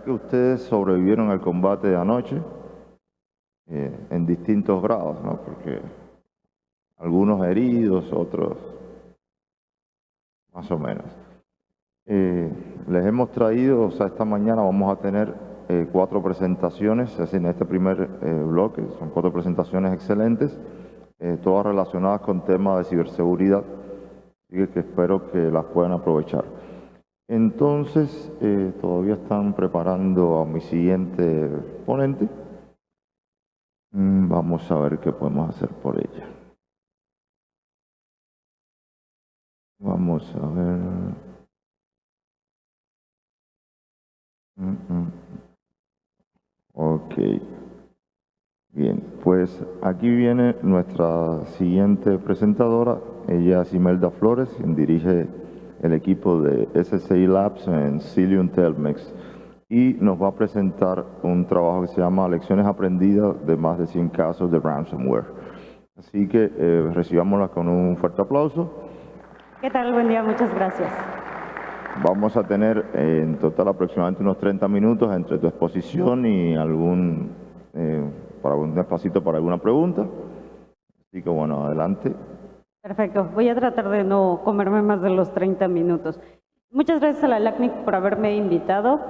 que ustedes sobrevivieron al combate de anoche eh, en distintos grados. Porque algunos heridos, otros más o menos. Eh, les hemos traído, o sea, esta mañana vamos a tener eh, cuatro presentaciones, así en este primer bloque, son cuatro presentaciones excelentes, todas relacionadas con temas de ciberseguridad, así que espero que las puedan aprovechar. Entonces, eh, todavía están preparando a mi siguiente ponente. Mm, vamos a ver qué podemos hacer por ella. Vamos a ver. Mm, mm. Ok. Bien, pues aquí viene nuestra siguiente presentadora. Ella es Flores, quien dirige el equipo de SSI Labs en Cilium Telmex y nos va a presentar un trabajo que se llama Lecciones aprendidas de más de 100 casos de ransomware. Así que eh, recibámosla con un fuerte aplauso. ¿Qué tal? Buen día, muchas gracias. Vamos a tener en total aproximadamente unos 30 minutos entre tu exposición y algún, eh, para un espacito para alguna pregunta. Así que bueno, adelante. Perfecto. Voy a tratar de no comerme más de los 30 minutos. Muchas gracias a la LACNIC por haberme invitado.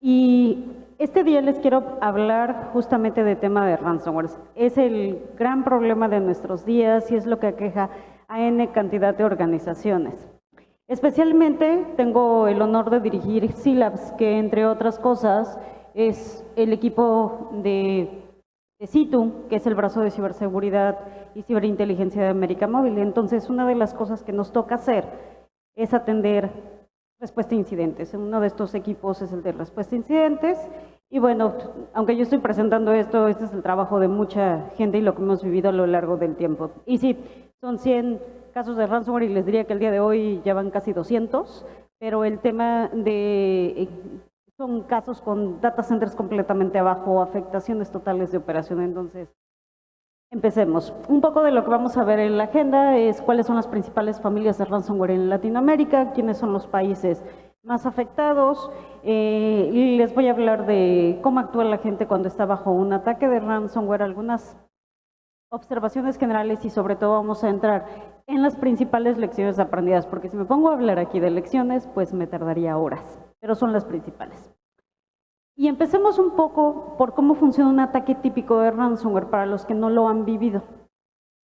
Y este día les quiero hablar justamente de tema de ransomware. Es el gran problema de nuestros días y es lo que aqueja a N cantidad de organizaciones. Especialmente tengo el honor de dirigir SILABS, que entre otras cosas es el equipo de de que es el brazo de ciberseguridad y ciberinteligencia de América Móvil. Entonces, una de las cosas que nos toca hacer es atender respuesta a incidentes. Uno de estos equipos es el de respuesta a incidentes. Y bueno, aunque yo estoy presentando esto, este es el trabajo de mucha gente y lo que hemos vivido a lo largo del tiempo. Y sí, son 100 casos de ransomware y les diría que el día de hoy ya van casi 200, pero el tema de son casos con data centers completamente abajo, afectaciones totales de operación. Entonces, empecemos. Un poco de lo que vamos a ver en la agenda es cuáles son las principales familias de ransomware en Latinoamérica, quiénes son los países más afectados. Eh, les voy a hablar de cómo actúa la gente cuando está bajo un ataque de ransomware, algunas observaciones generales y sobre todo vamos a entrar en las principales lecciones aprendidas, porque si me pongo a hablar aquí de lecciones, pues me tardaría horas pero son las principales. Y empecemos un poco por cómo funciona un ataque típico de ransomware para los que no lo han vivido.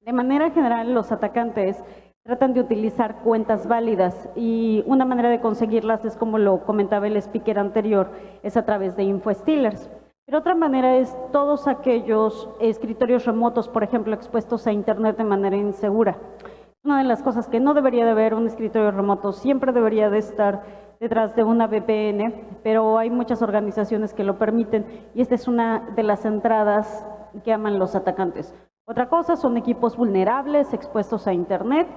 De manera general, los atacantes tratan de utilizar cuentas válidas y una manera de conseguirlas es como lo comentaba el speaker anterior, es a través de infostealers. Pero otra manera es todos aquellos escritorios remotos, por ejemplo, expuestos a Internet de manera insegura. Una de las cosas que no debería de haber un escritorio remoto, siempre debería de estar detrás de una VPN, pero hay muchas organizaciones que lo permiten y esta es una de las entradas que aman los atacantes. Otra cosa son equipos vulnerables expuestos a Internet,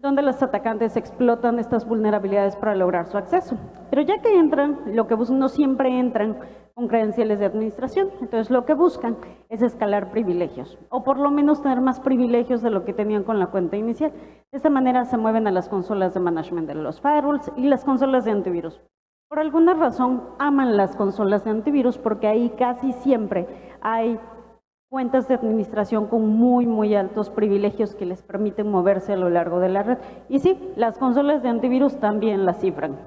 donde los atacantes explotan estas vulnerabilidades para lograr su acceso. Pero ya que entran, lo que no siempre entran con credenciales de administración. Entonces lo que buscan es escalar privilegios o por lo menos tener más privilegios de lo que tenían con la cuenta inicial. De esta manera se mueven a las consolas de management de los firewalls y las consolas de antivirus. Por alguna razón aman las consolas de antivirus porque ahí casi siempre hay cuentas de administración con muy, muy altos privilegios que les permiten moverse a lo largo de la red. Y sí, las consolas de antivirus también las cifran.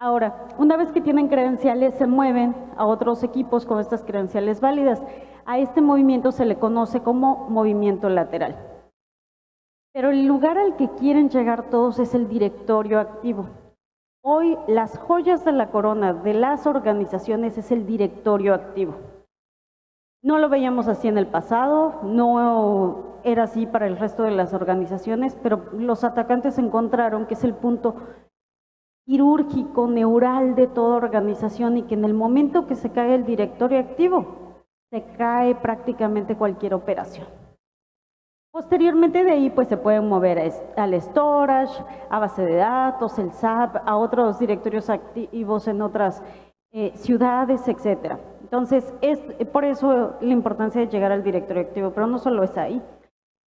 Ahora, una vez que tienen credenciales, se mueven a otros equipos con estas credenciales válidas. A este movimiento se le conoce como movimiento lateral. Pero el lugar al que quieren llegar todos es el directorio activo. Hoy las joyas de la corona de las organizaciones es el directorio activo. No lo veíamos así en el pasado, no era así para el resto de las organizaciones, pero los atacantes encontraron que es el punto quirúrgico, neural de toda organización y que en el momento que se cae el directorio activo, se cae prácticamente cualquier operación. Posteriormente de ahí pues se pueden mover al storage, a base de datos, el SAP, a otros directorios activos en otras eh, ciudades, etcétera. Entonces, es por eso la importancia de llegar al directorio activo, pero no solo es ahí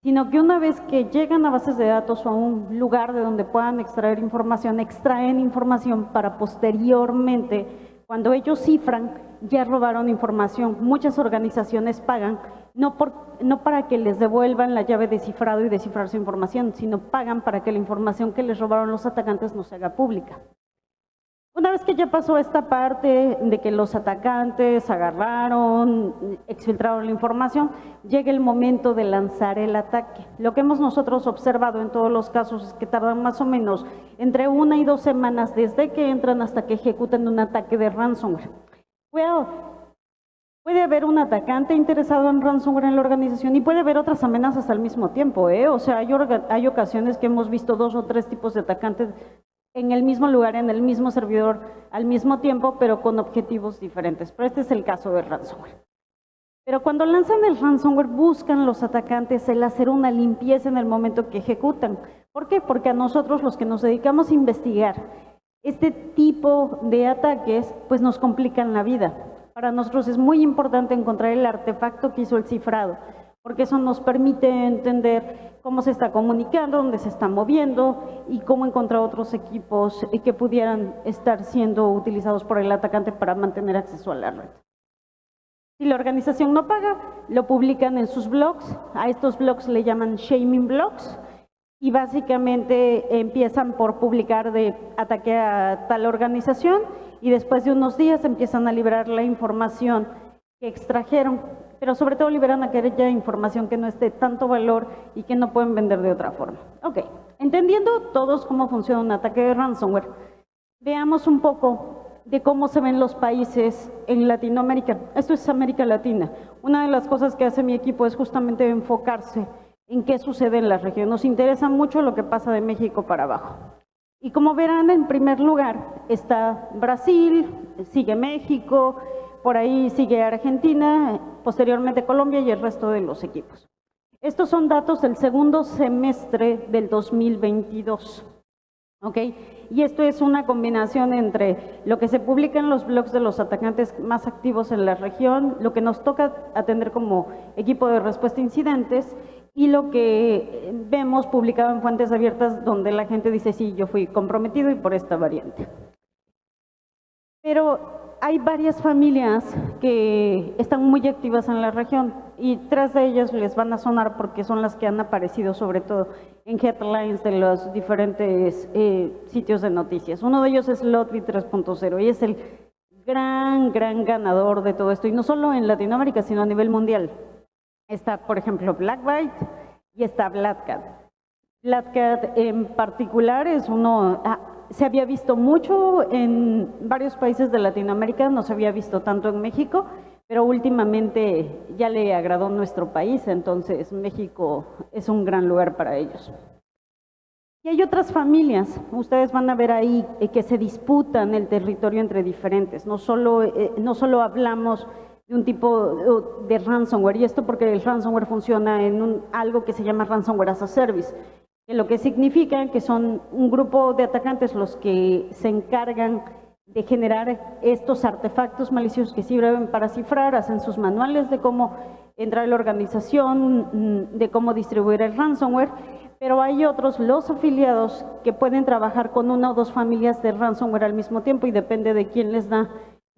sino que una vez que llegan a bases de datos o a un lugar de donde puedan extraer información, extraen información para posteriormente Cuando ellos cifran, ya robaron información. Muchas organizaciones pagan no, por, no para que les devuelvan la llave de cifrado y descifrar su información, sino pagan para que la información que les robaron los atacantes no se haga pública. Una vez que ya pasó esta parte de que los atacantes agarraron, exfiltraron la información, llega el momento de lanzar el ataque. Lo que hemos nosotros observado en todos los casos es que tardan más o menos entre una y dos semanas desde que entran hasta que ejecutan un ataque de ransomware. puede haber un atacante interesado en ransomware en la organización y puede haber otras amenazas al mismo tiempo. ¿eh? O sea, hay, hay ocasiones que hemos visto dos o tres tipos de atacantes en el mismo lugar, en el mismo servidor, al mismo tiempo, pero con objetivos diferentes. Pero este es el caso del ransomware. Pero cuando lanzan el ransomware, buscan los atacantes el hacer una limpieza en el momento que ejecutan. ¿Por qué? Porque a nosotros, los que nos dedicamos a investigar este tipo de ataques, pues nos complican la vida. Para nosotros es muy importante encontrar el artefacto que hizo el cifrado porque eso nos permite entender cómo se está comunicando, dónde se está moviendo y cómo encontrar otros equipos que pudieran estar siendo utilizados por el atacante para mantener acceso a la red. Si la organización no paga, lo publican en sus blogs. A estos blogs le llaman shaming blogs y básicamente empiezan por publicar de ataque a tal organización y después de unos días empiezan a liberar la información que extrajeron pero sobre todo liberan aquella información que no esté tanto valor y que no pueden vender de otra forma. Ok, entendiendo todos cómo funciona un ataque de ransomware, veamos un poco de cómo se ven los países en Latinoamérica. Esto es América Latina. Una de las cosas que hace mi equipo es justamente enfocarse en qué sucede en la región. Nos interesa mucho lo que pasa de México para abajo. Y como verán, en primer lugar está Brasil, sigue México, por ahí sigue Argentina, posteriormente Colombia y el resto de los equipos. Estos son datos del segundo semestre del 2022. ¿ok? Y esto es una combinación entre lo que se publica en los blogs de los atacantes más activos en la región, lo que nos toca atender como equipo de respuesta a incidentes y lo que vemos publicado en fuentes abiertas donde la gente dice, sí, yo fui comprometido y por esta variante. Pero hay varias familias que están muy activas en la región y tres de ellas les van a sonar porque son las que han aparecido sobre todo en headlines de los diferentes eh, sitios de noticias. Uno de ellos es Lotby 3.0 y es el gran, gran ganador de todo esto y no solo en Latinoamérica sino a nivel mundial. Está, por ejemplo, Blackbyte y está Blackcat. Blackcat en particular es uno, ah, se había visto mucho en varios países de Latinoamérica, no se había visto tanto en México, pero últimamente ya le agradó nuestro país, entonces México es un gran lugar para ellos. Y hay otras familias, ustedes van a ver ahí eh, que se disputan el territorio entre diferentes, no solo, eh, no solo hablamos de un tipo de ransomware, y esto porque el ransomware funciona en un, algo que se llama ransomware as a service, lo que significa que son un grupo de atacantes los que se encargan de generar estos artefactos maliciosos que sirven para cifrar, hacen sus manuales de cómo entrar a la organización, mm, de cómo distribuir el ransomware, pero hay otros, los afiliados, que pueden trabajar con una o dos familias de ransomware al mismo tiempo y depende de quién les da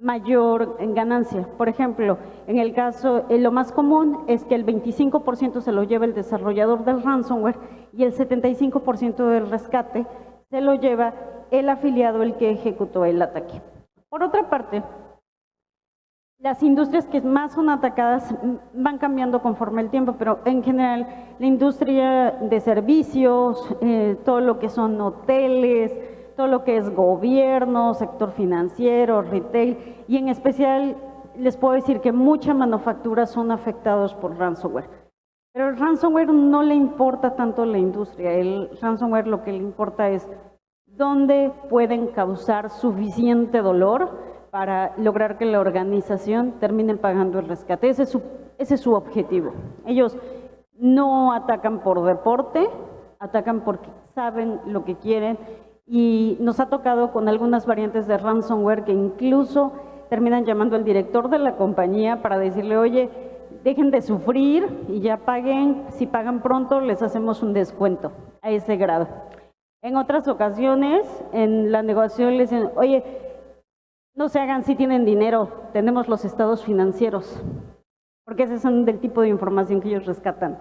mayor ganancia. Por ejemplo, en el caso, eh, lo más común es que el 25% se lo lleva el desarrollador del ransomware y el 75% del rescate se lo lleva el afiliado, el que ejecutó el ataque. Por otra parte, las industrias que más son atacadas van cambiando conforme el tiempo, pero en general la industria de servicios, eh, todo lo que son hoteles, todo lo que es gobierno, sector financiero, retail y en especial les puedo decir que mucha manufactura son afectados por ransomware. Pero el ransomware no le importa tanto la industria, el ransomware lo que le importa es dónde pueden causar suficiente dolor para lograr que la organización termine pagando el rescate. Ese es su, ese es su objetivo. Ellos no atacan por deporte, atacan porque saben lo que quieren y nos ha tocado con algunas variantes de ransomware que incluso terminan llamando al director de la compañía para decirle, oye, dejen de sufrir y ya paguen, si pagan pronto les hacemos un descuento a ese grado. En otras ocasiones, en la negociación les dicen, oye, no se hagan si tienen dinero, tenemos los estados financieros, porque ese son del tipo de información que ellos rescatan,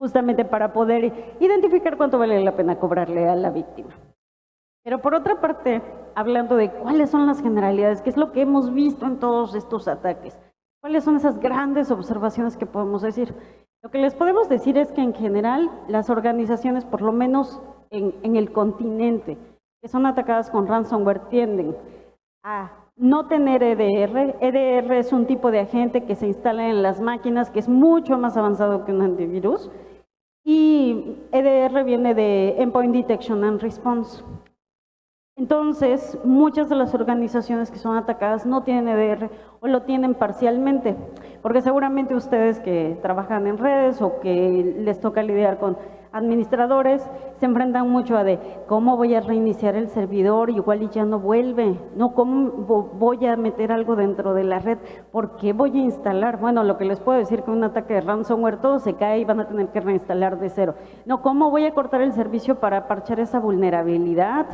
justamente para poder identificar cuánto vale la pena cobrarle a la víctima. Pero por otra parte, hablando de cuáles son las generalidades, qué es lo que hemos visto en todos estos ataques, cuáles son esas grandes observaciones que podemos decir. Lo que les podemos decir es que en general las organizaciones, por lo menos en, en el continente, que son atacadas con ransomware, tienden a no tener EDR. EDR es un tipo de agente que se instala en las máquinas que es mucho más avanzado que un antivirus. Y EDR viene de Endpoint Detection and Response. Entonces, muchas de las organizaciones que son atacadas no tienen EDR o lo tienen parcialmente, porque seguramente ustedes que trabajan en redes o que les toca lidiar con administradores se enfrentan mucho a de cómo voy a reiniciar el servidor, igual y ya no vuelve, no cómo voy a meter algo dentro de la red, por qué voy a instalar, bueno, lo que les puedo decir que un ataque de ransomware todo se cae y van a tener que reinstalar de cero, no, cómo voy a cortar el servicio para parchar esa vulnerabilidad,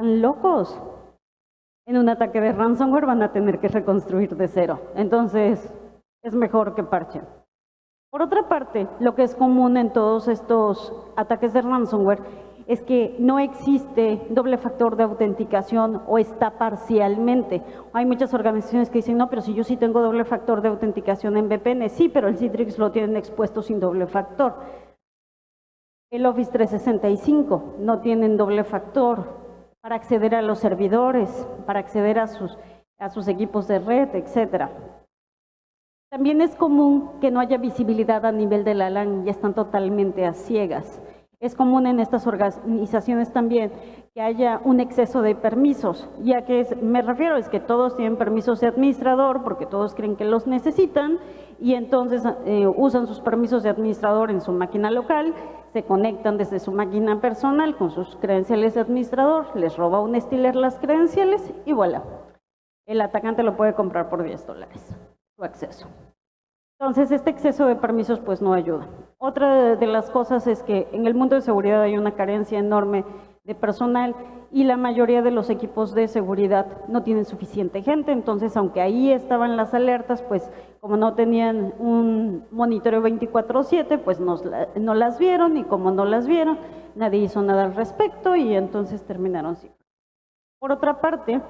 están locos. En un ataque de ransomware van a tener que reconstruir de cero. Entonces, es mejor que parchen. Por otra parte, lo que es común en todos estos ataques de ransomware es que no existe doble factor de autenticación o está parcialmente. Hay muchas organizaciones que dicen, no, pero si yo sí tengo doble factor de autenticación en VPN, sí, pero el Citrix lo tienen expuesto sin doble factor. El Office 365 no tienen doble factor para acceder a los servidores, para acceder a sus, a sus equipos de red, etcétera. También es común que no haya visibilidad a nivel de la LAN y están totalmente a ciegas. Es común en estas organizaciones también que haya un exceso de permisos, ya que me refiero es que todos tienen permisos de administrador porque todos creen que los necesitan y entonces eh, usan sus permisos de administrador en su máquina local, se conectan desde su máquina personal con sus credenciales de administrador, les roba un Stealer las credenciales y voilà. El atacante lo puede comprar por 10 dólares, su acceso. Entonces, este exceso de permisos pues no ayuda. Otra de las cosas es que en el mundo de seguridad hay una carencia enorme de personal y la mayoría de los equipos de seguridad no tienen suficiente gente, entonces aunque ahí estaban las alertas, pues como no tenían un monitoreo 24/7, pues no las vieron y como no las vieron, nadie hizo nada al respecto y entonces terminaron así. Por otra parte,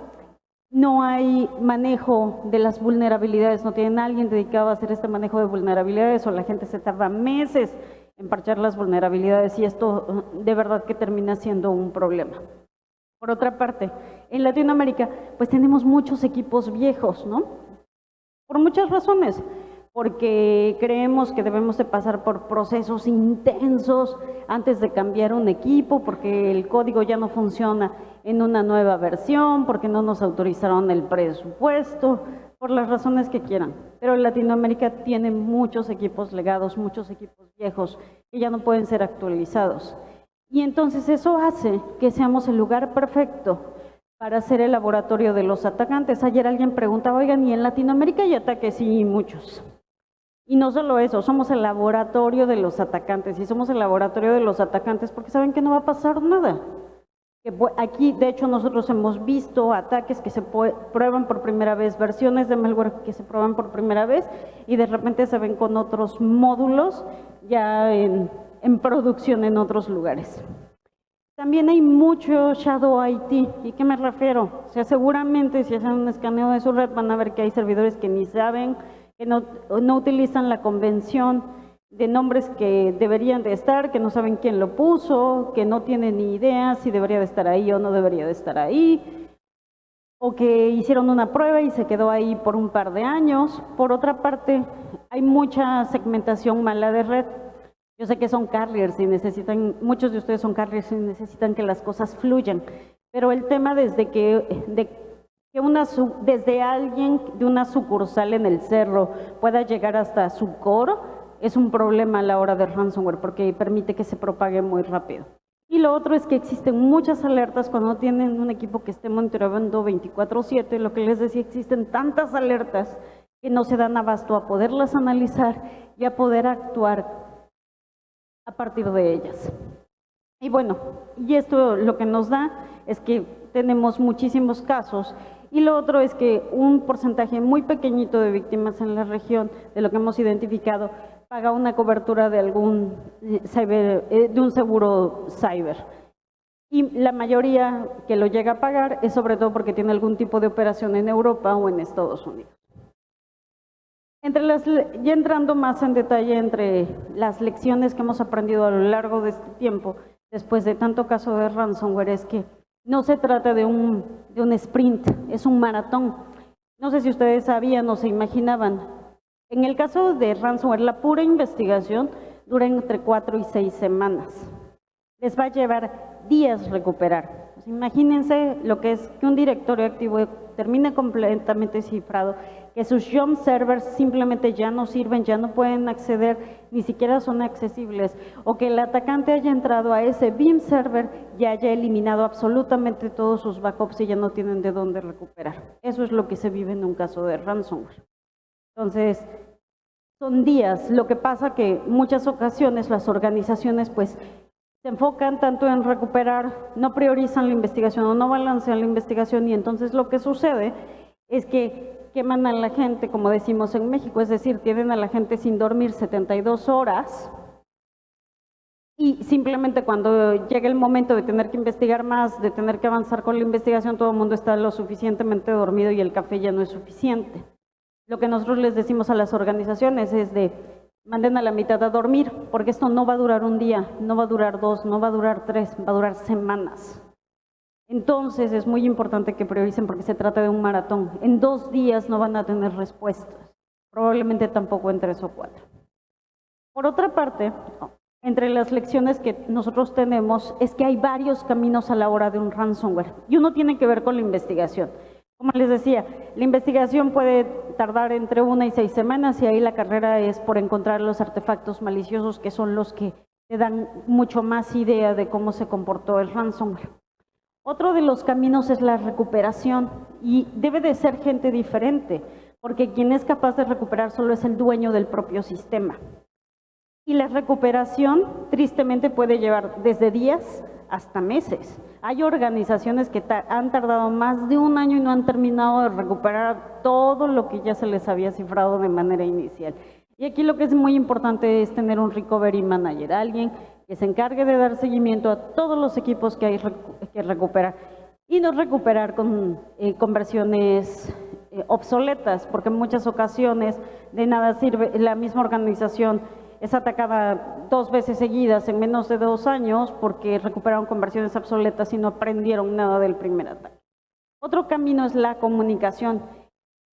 no hay manejo de las vulnerabilidades, no tienen alguien dedicado a hacer este manejo de vulnerabilidades o la gente se tarda meses en parchar las vulnerabilidades y esto uh, de verdad que termina siendo un problema. Por otra parte, en Latinoamérica pues tenemos muchos equipos viejos, ¿no? Por muchas razones porque creemos que debemos de pasar por procesos intensos antes de cambiar un equipo, porque el código ya no funciona en una nueva versión, porque no nos autorizaron el presupuesto, por las razones que quieran. Pero Latinoamérica tiene muchos equipos legados, muchos equipos viejos que ya no pueden ser actualizados. Y entonces eso hace que seamos el lugar perfecto para ser el laboratorio de los atacantes. Ayer alguien preguntaba, oigan, ¿y en Latinoamérica hay ataques? Sí, muchos. Y no solo eso, somos el laboratorio de los atacantes. Y somos el laboratorio de los atacantes porque saben que no va a pasar nada. Aquí, de hecho, nosotros hemos visto ataques que se prueban por primera vez, versiones de malware que se prueban por primera vez y de repente se ven con otros módulos ya en, producción en otros lugares. También hay mucho Shadow IT. ¿Y qué me refiero? O sea, seguramente si hacen un escaneo de su red van a ver que hay servidores que ni saben que no utilizan la convención de nombres que deberían de estar, que no saben quién lo puso, que no tienen ni idea si debería de estar ahí o no debería de estar ahí, o que hicieron una prueba y se quedó ahí por un par de años. Por otra parte, hay mucha segmentación mala de red. Yo sé que son carriers y necesitan, muchos de ustedes son carriers y necesitan que las cosas fluyan, pero el tema desde que, de que una, desde alguien de una sucursal en el cerro pueda llegar hasta su core es un problema a la hora de ransomware porque permite que se propague muy rápido. Y lo otro es que existen muchas alertas cuando tienen un equipo que esté monitoreando 24/7. Lo que les decía, existen tantas alertas que no se dan abasto a poderlas analizar y a poder actuar a partir de ellas. Y bueno, y esto lo que nos da es que tenemos muchísimos casos Y lo otro es que un porcentaje muy pequeñito de víctimas en la región, de lo que hemos identificado, paga una cobertura de algún eh, eh, de un seguro cyber. Y la mayoría que lo llega a pagar es sobre todo porque tiene algún tipo de operación en Europa o en Estados Unidos. Entre las, ya entrando más en detalle entre las lecciones que hemos aprendido a lo largo de este tiempo, después de tanto caso de ransomware, es que no se trata de un, de un sprint, es un maratón. No sé si ustedes sabían o se imaginaban. En el caso de ransomware, la pura investigación dura entre cuatro y seis semanas. Les va a llevar días recuperar. Pues imagínense lo que es que un directorio activo termine completamente cifrado que sus jump servers simplemente ya no sirven, ya no pueden acceder, ni siquiera son accesibles, o que el atacante haya entrado a ese BIM server y haya eliminado absolutamente todos sus backups y ya no tienen de dónde recuperar. Eso es lo que se vive en un caso de ransomware. Entonces, son días. Lo que pasa que muchas ocasiones las organizaciones pues se enfocan tanto en recuperar, no priorizan la investigación o no balancean la investigación y entonces lo que sucede es que queman a la gente, como decimos en México, es decir, tienen a la gente sin dormir 72 horas y simplemente cuando llega el momento de tener que investigar más, de tener que avanzar con la investigación, todo el mundo está lo suficientemente dormido y el café ya no es suficiente. Lo que nosotros les decimos a las organizaciones es de manden a la mitad a dormir, porque esto no va a durar un día, no va a durar dos, no va a durar tres, va a durar semanas. Entonces es muy importante que prioricen porque se trata de un maratón. En dos días no van a tener respuestas, probablemente tampoco en tres o cuatro. Por otra parte, entre las lecciones que nosotros tenemos es que hay varios caminos a la hora de un ransomware y uno tiene que ver con la investigación. Como les decía, la investigación puede tardar entre una y seis semanas y ahí la carrera es por encontrar los artefactos maliciosos que son los que te dan mucho más idea de cómo se comportó el ransomware. Otro de los caminos es la recuperación y debe de ser gente diferente, porque quien es capaz de recuperar solo es el dueño del propio sistema. Y la recuperación tristemente puede llevar desde días hasta meses. Hay organizaciones que han tardado más de un año y no han terminado de recuperar todo lo que ya se les había cifrado de manera inicial. Y aquí lo que es muy importante es tener un recovery manager, alguien que se encargue de dar seguimiento a todos los equipos que hay que recuperar y no recuperar con eh, conversiones eh, obsoletas, porque en muchas ocasiones de nada sirve, la misma organización es atacada dos veces seguidas en menos de dos años porque recuperaron conversiones obsoletas y no aprendieron nada del primer ataque. Otro camino es la comunicación.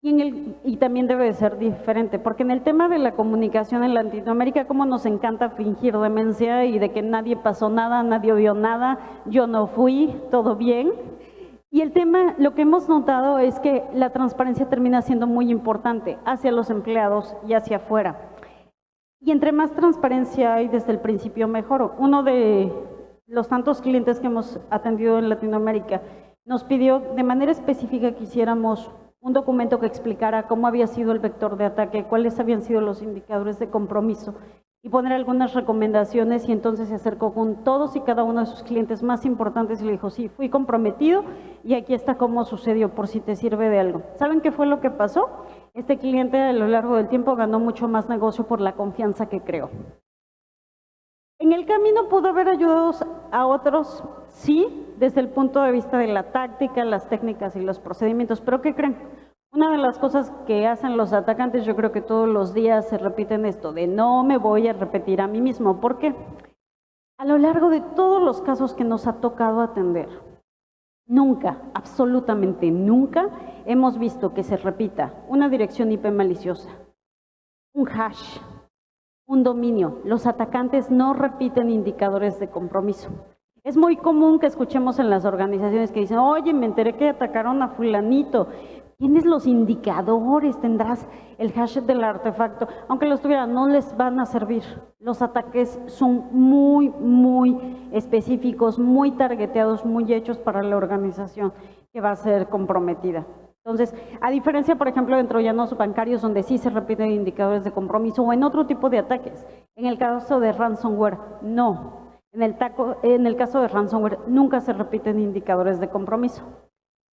Y, también debe de ser diferente, porque en el tema de la comunicación en Latinoamérica, como nos encanta fingir demencia y de que nadie pasó nada, nadie vio nada, yo no fui, todo bien. Y el tema, lo que hemos notado es que la transparencia termina siendo muy importante hacia los empleados y hacia afuera. Y entre más transparencia hay desde el principio, mejor. Uno de los tantos clientes que hemos atendido en Latinoamérica nos pidió de manera específica que hiciéramos un documento que explicara cómo había sido el vector de ataque, cuáles habían sido los indicadores de compromiso y poner algunas recomendaciones y entonces se acercó con todos y cada uno de sus clientes más importantes y le dijo, sí, fui comprometido y aquí está cómo sucedió, por si te sirve de algo. ¿Saben qué fue lo que pasó? Este cliente a lo largo del tiempo ganó mucho más negocio por la confianza que creó. En el camino pudo haber ayudado a otros, sí, desde el punto de vista de la táctica, las técnicas y los procedimientos, pero ¿qué creen? Una de las cosas que hacen los atacantes, yo creo que todos los días se repiten esto, de no me voy a repetir a mí mismo. ¿Por qué? A lo largo de todos los casos que nos ha tocado atender, nunca, absolutamente nunca, hemos visto que se repita una dirección IP maliciosa, un hash, un dominio. Los atacantes no repiten indicadores de compromiso. Es muy común que escuchemos en las organizaciones que dicen, oye, me enteré que atacaron a fulanito. ¿Tienes los indicadores? ¿Tendrás el hash del artefacto? Aunque los tuvieran, no les van a servir. Los ataques son muy, muy específicos, muy targeteados, muy hechos para la organización que va a ser comprometida. Entonces, a diferencia, por ejemplo, de troyanos bancarios, donde sí se repiten indicadores de compromiso, o en otro tipo de ataques, en el caso de ransomware, no. En el, caso de ransomware, nunca se repiten indicadores de compromiso.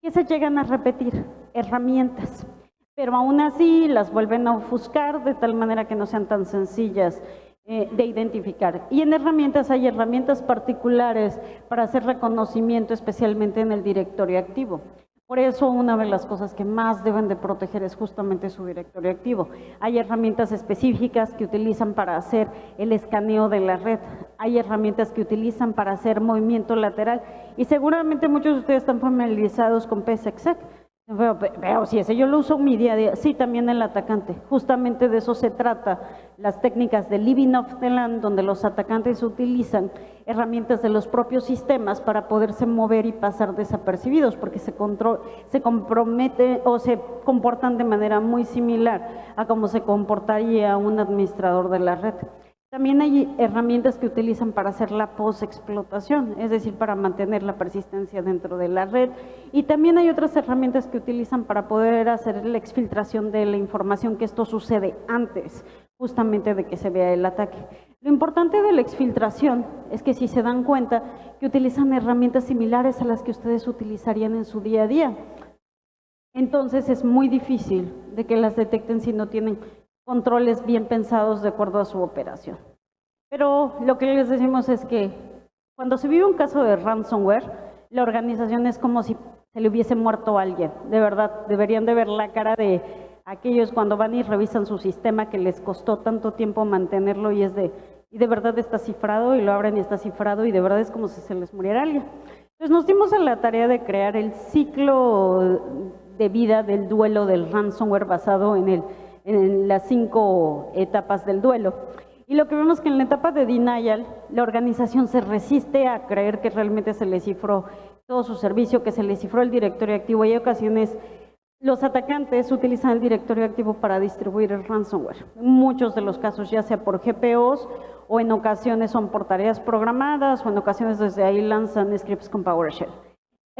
que se llegan a repetir, herramientas, pero aún así las vuelven a ofuscar de tal manera que no sean tan sencillas eh, de identificar. Y en herramientas hay herramientas particulares para hacer reconocimiento, especialmente en el directorio activo. Por eso una de las cosas que más deben de proteger es justamente su directorio activo. Hay herramientas específicas que utilizan para hacer el escaneo de la red. Hay herramientas que utilizan para hacer movimiento lateral. Y seguramente muchos de ustedes están familiarizados con PSEXEC. Pero, si ese yo lo uso en mi día a día, sí, también el atacante. Justamente de eso se trata, las técnicas de living off the land, donde los atacantes utilizan herramientas de los propios sistemas para poderse mover y pasar desapercibidos, porque se, control, se compromete o se comportan de manera muy similar a como se comportaría un administrador de la red. También hay herramientas que utilizan para hacer la post-explotación, es decir, para mantener la persistencia dentro de la red. Y también hay otras herramientas que utilizan para poder hacer la exfiltración de la información, que esto sucede antes justamente de que se vea el ataque. Lo importante de la exfiltración es que si se dan cuenta que utilizan herramientas similares a las que ustedes utilizarían en su día a día, entonces es muy difícil de que las detecten si no tienen controles bien pensados de acuerdo a su operación. Pero lo que les decimos es que cuando se vive un caso de ransomware, la organización es como si se le hubiese muerto a alguien. De verdad, deberían de ver la cara de aquellos cuando van y revisan su sistema que les costó tanto tiempo mantenerlo y es de, y de verdad está cifrado y lo abren y está cifrado y de verdad es como si se les muriera alguien. Entonces nos dimos a la tarea de crear el ciclo de vida del duelo del ransomware basado en el en las cinco etapas del duelo. Y lo que vemos que en la etapa de denial, la organización se resiste a creer que realmente se le cifró todo su servicio, que se le cifró el directorio activo. Y hay ocasiones, los atacantes utilizan el directorio activo para distribuir el ransomware. En muchos de los casos, ya sea por GPOs o en ocasiones son por tareas programadas o en ocasiones desde ahí lanzan scripts con PowerShell.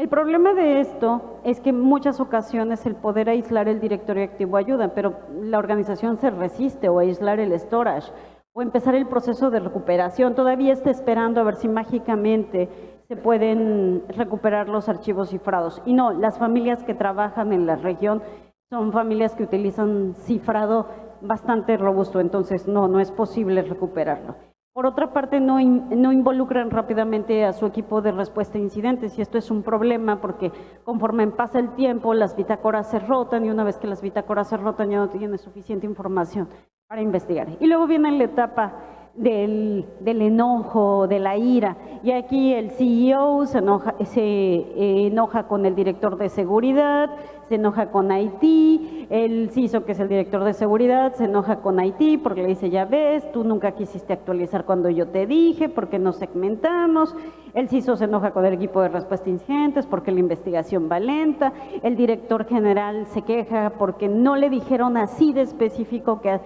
El problema de esto es que en muchas ocasiones el poder aislar el directorio activo ayuda, pero la organización se resiste o aislar el storage o empezar el proceso de recuperación. Todavía está esperando a ver si mágicamente se pueden recuperar los archivos cifrados. Y no, las familias que trabajan en la región son familias que utilizan cifrado bastante robusto, entonces no, no es posible recuperarlo. Por otra parte, no, no, involucran rápidamente a su equipo de respuesta a incidentes y esto es un problema porque conforme pasa el tiempo las bitácoras se rotan y una vez que las bitácoras se rotan ya no tienen suficiente información para investigar. Y luego viene la etapa del, enojo, de la ira. Y aquí el CEO se enoja, eh, enoja con el director de seguridad, se enoja con IT, el CISO, que es el director de seguridad, se enoja con IT porque le dice, ya ves, tú nunca quisiste actualizar cuando yo te dije, porque nos segmentamos. El CISO se enoja con el equipo de respuesta a incidentes porque la investigación va lenta. El director general se queja porque no le dijeron así de específico que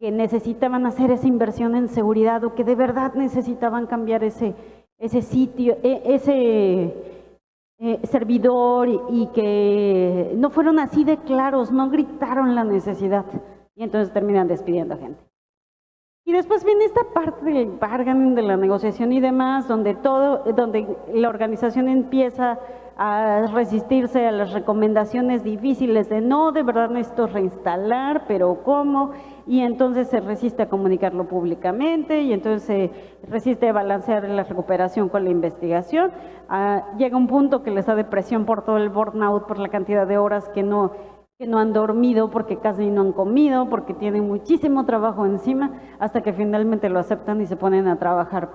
que necesitaban hacer esa inversión en seguridad o que de verdad necesitaban cambiar ese, ese sitio, e, ese eh, servidor y, que no fueron así de claros, no gritaron la necesidad y entonces terminan despidiendo a gente. Y después viene esta parte del bargaining, de la negociación y demás, donde todo, donde la organización empieza a resistirse a las recomendaciones difíciles de no, de verdad necesito reinstalar, pero ¿cómo? Y entonces se resiste a comunicarlo públicamente y entonces se resiste a balancear la recuperación con la investigación. Ah, llega un punto que les da depresión por todo el burnout, por la cantidad de horas que no, que no han dormido, porque casi no han comido, porque tienen muchísimo trabajo encima, hasta que finalmente lo aceptan y se ponen a trabajar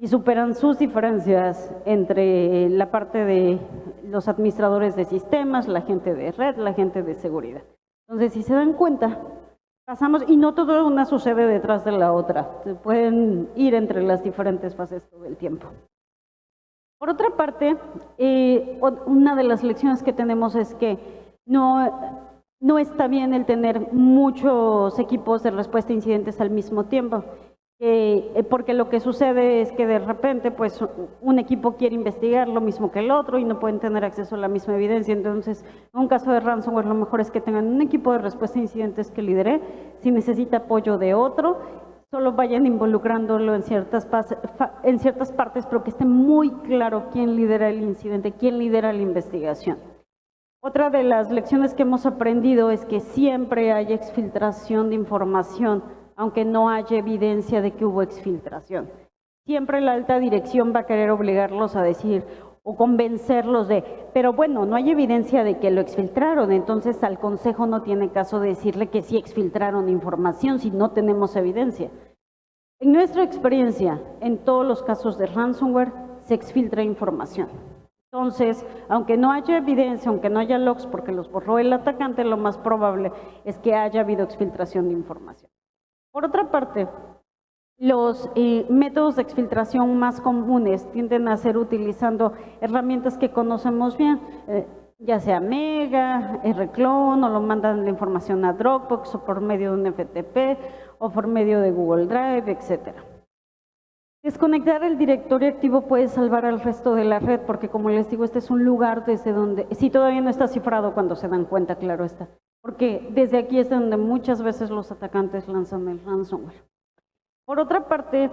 y superan sus diferencias entre la parte de los administradores de sistemas, la gente de red, la gente de seguridad. Entonces, si se dan cuenta, pasamos, y no todo una sucede detrás de la otra, se pueden ir entre las diferentes fases todo el tiempo. Por otra parte, eh, una de las lecciones que tenemos es que no, no está bien el tener muchos equipos de respuesta a incidentes al mismo tiempo. Eh, porque lo que sucede es que de repente pues un equipo quiere investigar lo mismo que el otro y no pueden tener acceso a la misma evidencia. Entonces, en un caso de ransomware lo mejor es que tengan un equipo de respuesta a incidentes que lidere. Si necesita apoyo de otro, solo vayan involucrándolo en ciertas, en ciertas partes, pero que esté muy claro quién lidera el incidente, quién lidera la investigación. Otra de las lecciones que hemos aprendido es que siempre hay exfiltración de información, aunque no haya evidencia de que hubo exfiltración. Siempre la alta dirección va a querer obligarlos a decir o convencerlos de, pero bueno, no hay evidencia de que lo exfiltraron, entonces al consejo no tiene caso de decirle que sí exfiltraron información si no tenemos evidencia. En nuestra experiencia, en todos los casos de ransomware, se exfiltra información. Entonces, aunque no haya evidencia, aunque no haya logs porque los borró el atacante, lo más probable es que haya habido exfiltración de información. Por otra parte, los eh, métodos de exfiltración más comunes tienden a ser utilizando herramientas que conocemos bien, eh, ya sea Mega, Rclone, o lo mandan la información a Dropbox o por medio de un FTP o por medio de Google Drive, etcétera. Desconectar el directorio activo puede salvar al resto de la red, porque como les digo, este es un lugar desde donde, si todavía no está cifrado cuando se dan cuenta, claro está, porque desde aquí es donde muchas veces los atacantes lanzan el ransomware. Por otra parte,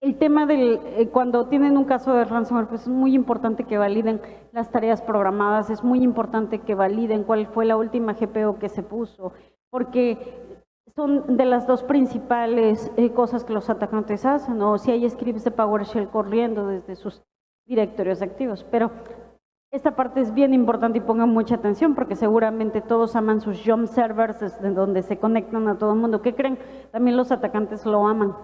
el tema del, eh, cuando tienen un caso de ransomware, pues es muy importante que validen las tareas programadas, es muy importante que validen cuál fue la última GPO que se puso, porque son de las dos principales eh, cosas que los atacantes hacen, o si hay scripts de PowerShell corriendo desde sus directorios activos. Pero esta parte es bien importante y pongan mucha atención porque seguramente todos aman sus jump servers desde donde se conectan a todo el mundo. ¿Qué creen? También los atacantes lo aman.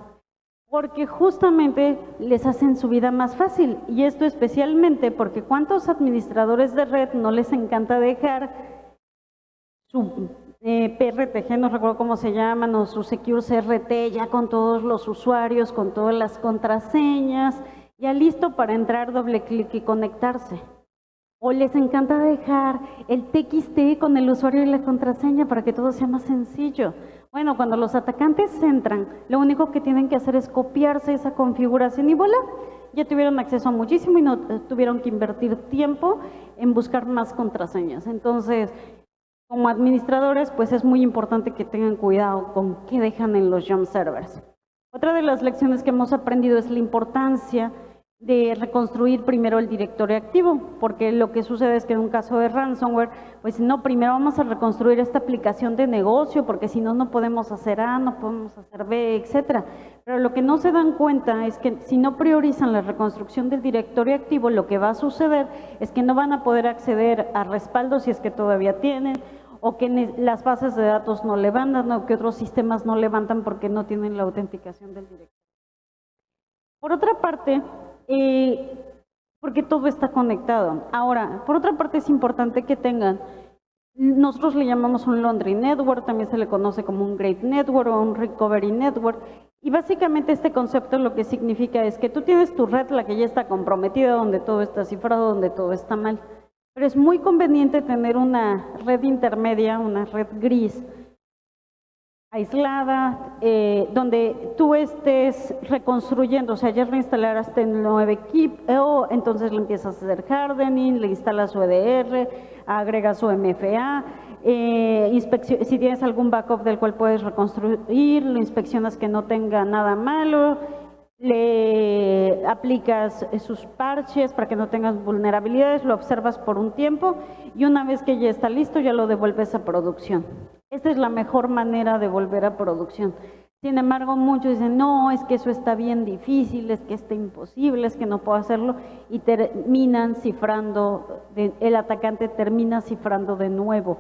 Porque justamente les hacen su vida más fácil. Y esto especialmente porque ¿cuántos administradores de red no les encanta dejar su eh, PRTG, no recuerdo cómo se llaman, o su Secure CRT, ya con todos los usuarios, con todas las contraseñas, ya listo para entrar, doble clic y conectarse. O les encanta dejar el TXT con el usuario y la contraseña para que todo sea más sencillo. Bueno, cuando los atacantes entran, lo único que tienen que hacer es copiarse esa configuración y voilà, ya tuvieron acceso a muchísimo y no eh, tuvieron que invertir tiempo en buscar más contraseñas. Entonces, como administradores, pues es muy importante que tengan cuidado con qué dejan en los jump servers. Otra de las lecciones que hemos aprendido es la importancia de reconstruir primero el directorio activo, porque lo que sucede es que en un caso de ransomware, pues no, primero vamos a reconstruir esta aplicación de negocio, porque si no, no podemos hacer A, no podemos hacer B, etcétera. Pero lo que no se dan cuenta es que si no priorizan la reconstrucción del directorio activo, lo que va a suceder es que no van a poder acceder a respaldo si es que todavía tienen, o que las bases de datos no levantan o que otros sistemas no levantan porque no tienen la autenticación del directorio. Por otra parte, porque todo está conectado. Ahora, por otra parte es importante que tengan, nosotros le llamamos un laundry network, también se le conoce como un great network o un recovery network, y básicamente este concepto lo que significa es que tú tienes tu red, la que ya está comprometida, donde todo está cifrado, donde todo está mal. Pero es muy conveniente tener una red intermedia, una red gris, aislada, eh, donde tú estés reconstruyendo, o sea, ya reinstalaste el nuevo equipo, entonces le empiezas a hacer hardening, le instalas su EDR, agregas su MFA, eh, si tienes algún backup del cual puedes reconstruir, lo inspeccionas que no tenga nada malo, le aplicas sus parches para que no tengas vulnerabilidades, lo observas por un tiempo y una vez que ya está listo ya lo devuelves a producción. Esta es la mejor manera de volver a producción. Sin embargo, muchos dicen, no, es que eso está bien difícil, es que está imposible, es que no puedo hacerlo, y terminan cifrando, el atacante termina cifrando de nuevo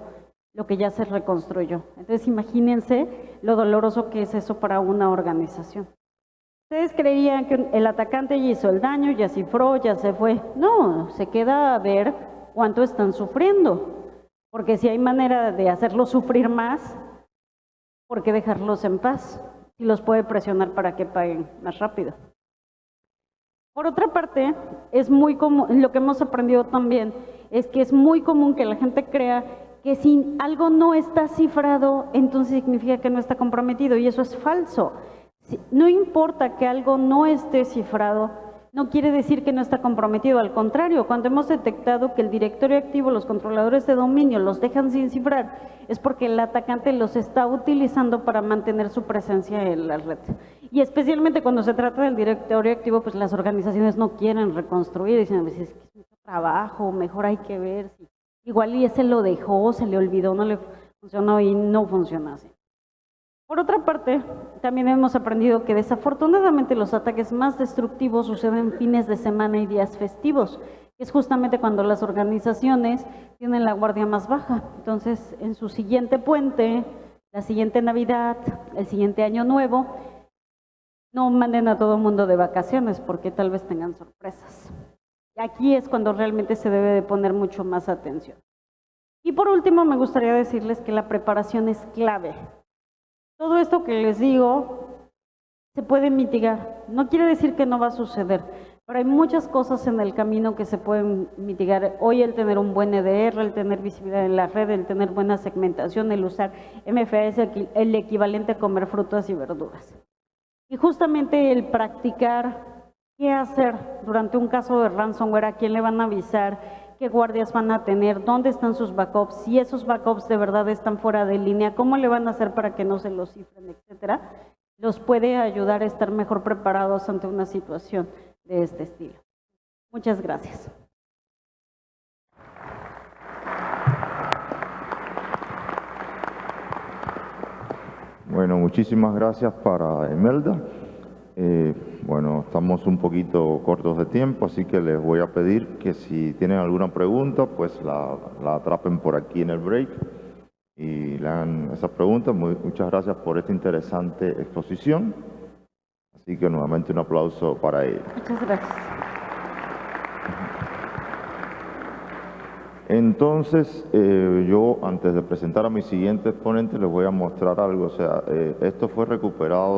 lo que ya se reconstruyó. Entonces, imagínense lo doloroso que es eso para una organización. Ustedes creían que el atacante ya hizo el daño, ya cifró, ya se fue. No, se queda a ver cuánto están sufriendo. Porque si hay manera de hacerlos sufrir más, ¿por qué dejarlos en paz? Si los puede presionar para que paguen más rápido. Por otra parte, es muy común, lo que hemos aprendido también es que es muy común que la gente crea que si algo no está cifrado, entonces significa que no está comprometido y eso es falso. No importa que algo no esté cifrado, no quiere decir que no está comprometido, al contrario, cuando hemos detectado que el directorio activo, los controladores de dominio los dejan sin cifrar, es porque el atacante los está utilizando para mantener su presencia en la red. Y especialmente cuando se trata del directorio activo, pues las organizaciones no quieren reconstruir, dicen, a veces es que es mucho trabajo, mejor hay que ver si igual y ese lo dejó, se le olvidó, no le funcionó y no funciona así. Por otra parte, también hemos aprendido que desafortunadamente los ataques más destructivos suceden fines de semana y días festivos, es justamente cuando las organizaciones tienen la guardia más baja. Entonces, en su siguiente puente, la siguiente Navidad, el siguiente Año Nuevo, no manden a todo el mundo de vacaciones porque tal vez tengan sorpresas. Aquí es cuando realmente se debe de poner mucho más atención. Y por último, me gustaría decirles que la preparación es clave. Todo esto que les digo se puede mitigar. No quiere decir que no va a suceder, pero hay muchas cosas en el camino que se pueden mitigar. Hoy el tener un buen EDR, el tener visibilidad en la red, el tener buena segmentación, el usar MFA es el equivalente a comer frutas y verduras. Y justamente el practicar qué hacer durante un caso de ransomware, a quién le van a avisar, qué guardias van a tener, dónde están sus backups, si esos backups de verdad están fuera de línea, cómo le van a hacer para que no se los cifren, etcétera, los puede ayudar a estar mejor preparados ante una situación de este estilo. Muchas gracias. Bueno, muchísimas gracias para Emelda. Eh, bueno, estamos un poquito cortos de tiempo, así que les voy a pedir que si tienen alguna pregunta, pues la, la atrapen por aquí en el break y le hagan esas preguntas. Muy- muchas gracias por esta interesante exposición. Así que nuevamente un aplauso para ella. Muchas gracias. Entonces, eh, yo antes de presentar a mi siguiente exponente les voy a mostrar algo. O sea, eh, esto fue recuperado